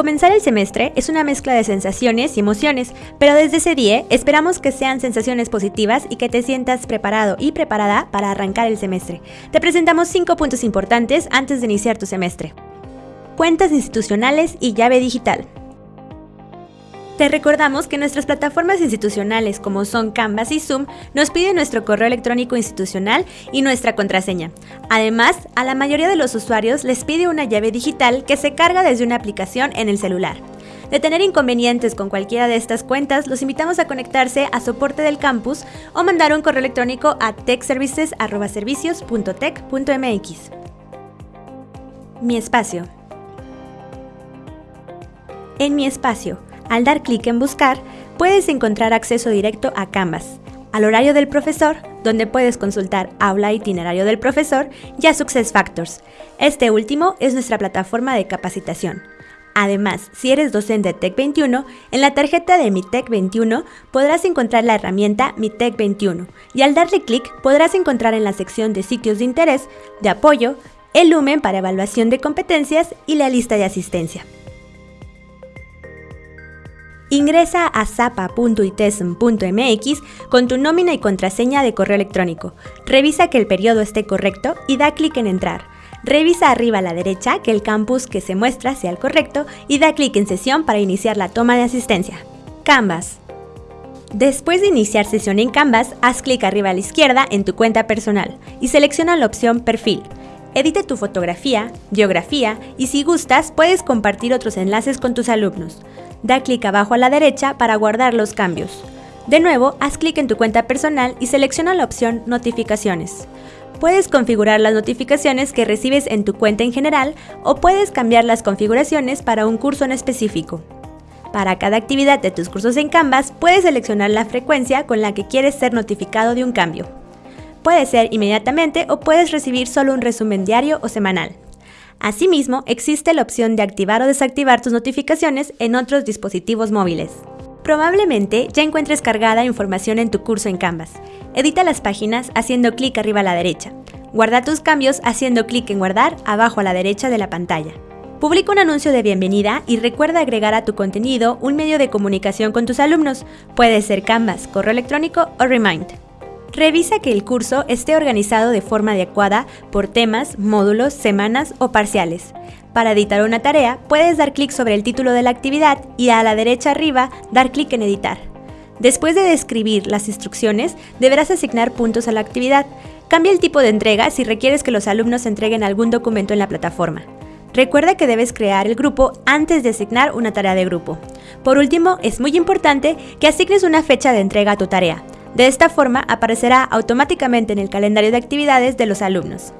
Comenzar el semestre es una mezcla de sensaciones y emociones, pero desde ese día esperamos que sean sensaciones positivas y que te sientas preparado y preparada para arrancar el semestre. Te presentamos cinco puntos importantes antes de iniciar tu semestre. Cuentas institucionales y llave digital. Te recordamos que nuestras plataformas institucionales como son Canvas y Zoom nos piden nuestro correo electrónico institucional y nuestra contraseña. Además, a la mayoría de los usuarios les pide una llave digital que se carga desde una aplicación en el celular. De tener inconvenientes con cualquiera de estas cuentas, los invitamos a conectarse a soporte del campus o mandar un correo electrónico a techservices.servicios.tech.mx. Mi espacio. En mi espacio, al dar clic en Buscar, puedes encontrar acceso directo a Canvas, al horario del profesor, donde puedes consultar aula itinerario del profesor, y a Success Factors. Este último es nuestra plataforma de capacitación. Además, si eres docente Tech 21, en la tarjeta de Mi Tech 21 podrás encontrar la herramienta Mi Tech 21 y al darle clic podrás encontrar en la sección de sitios de interés, de apoyo, el lumen para evaluación de competencias y la lista de asistencia. Ingresa a zapa.itesm.mx con tu nómina y contraseña de correo electrónico. Revisa que el periodo esté correcto y da clic en Entrar. Revisa arriba a la derecha que el campus que se muestra sea el correcto y da clic en Sesión para iniciar la toma de asistencia. Canvas. Después de iniciar sesión en Canvas, haz clic arriba a la izquierda en tu cuenta personal y selecciona la opción Perfil. Edita tu fotografía, geografía y si gustas puedes compartir otros enlaces con tus alumnos. Da clic abajo a la derecha para guardar los cambios. De nuevo, haz clic en tu cuenta personal y selecciona la opción Notificaciones. Puedes configurar las notificaciones que recibes en tu cuenta en general o puedes cambiar las configuraciones para un curso en específico. Para cada actividad de tus cursos en Canvas, puedes seleccionar la frecuencia con la que quieres ser notificado de un cambio. Puede ser inmediatamente o puedes recibir solo un resumen diario o semanal. Asimismo, existe la opción de activar o desactivar tus notificaciones en otros dispositivos móviles. Probablemente ya encuentres cargada información en tu curso en Canvas. Edita las páginas haciendo clic arriba a la derecha. Guarda tus cambios haciendo clic en guardar abajo a la derecha de la pantalla. Publica un anuncio de bienvenida y recuerda agregar a tu contenido un medio de comunicación con tus alumnos. Puede ser Canvas, correo electrónico o Remind. Revisa que el curso esté organizado de forma adecuada por temas, módulos, semanas o parciales. Para editar una tarea, puedes dar clic sobre el título de la actividad y a la derecha arriba dar clic en editar. Después de describir las instrucciones, deberás asignar puntos a la actividad. Cambia el tipo de entrega si requieres que los alumnos entreguen algún documento en la plataforma. Recuerda que debes crear el grupo antes de asignar una tarea de grupo. Por último, es muy importante que asignes una fecha de entrega a tu tarea. De esta forma aparecerá automáticamente en el calendario de actividades de los alumnos.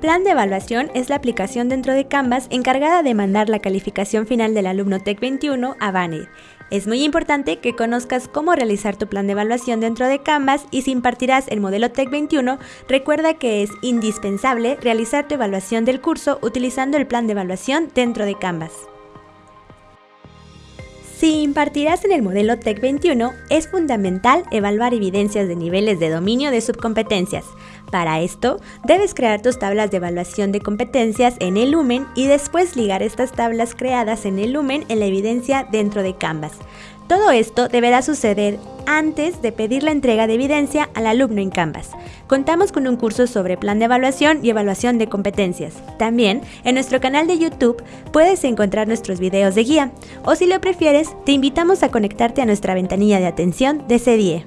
Plan de evaluación es la aplicación dentro de Canvas encargada de mandar la calificación final del alumno TEC 21 a Banner. Es muy importante que conozcas cómo realizar tu plan de evaluación dentro de Canvas y si impartirás el modelo TEC 21, recuerda que es indispensable realizar tu evaluación del curso utilizando el plan de evaluación dentro de Canvas. Si impartirás en el modelo TEC 21, es fundamental evaluar evidencias de niveles de dominio de subcompetencias. Para esto, debes crear tus tablas de evaluación de competencias en el Lumen y después ligar estas tablas creadas en el Lumen en la evidencia dentro de Canvas. Todo esto deberá suceder antes de pedir la entrega de evidencia al alumno en Canvas. Contamos con un curso sobre plan de evaluación y evaluación de competencias. También, en nuestro canal de YouTube puedes encontrar nuestros videos de guía, o si lo prefieres, te invitamos a conectarte a nuestra ventanilla de atención de CDIE.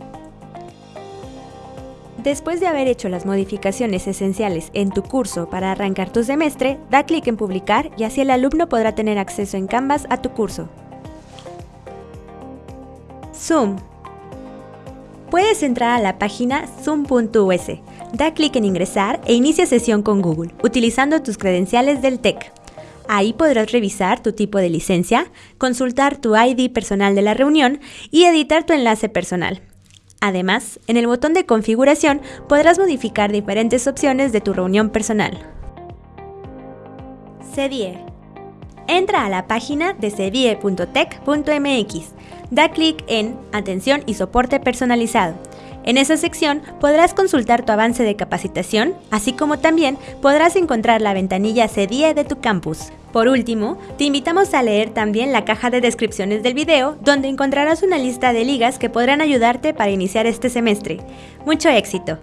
Después de haber hecho las modificaciones esenciales en tu curso para arrancar tu semestre, da clic en publicar y así el alumno podrá tener acceso en Canvas a tu curso. Zoom. Puedes entrar a la página zoom.us, da clic en ingresar e inicia sesión con Google, utilizando tus credenciales del TEC. Ahí podrás revisar tu tipo de licencia, consultar tu ID personal de la reunión y editar tu enlace personal. Además, en el botón de configuración podrás modificar diferentes opciones de tu reunión personal. CDIE. Entra a la página de cedie.tech.mx Da clic en Atención y soporte personalizado En esa sección podrás consultar tu avance de capacitación, así como también podrás encontrar la ventanilla CDIE de tu campus. Por último, te invitamos a leer también la caja de descripciones del video, donde encontrarás una lista de ligas que podrán ayudarte para iniciar este semestre. ¡Mucho éxito!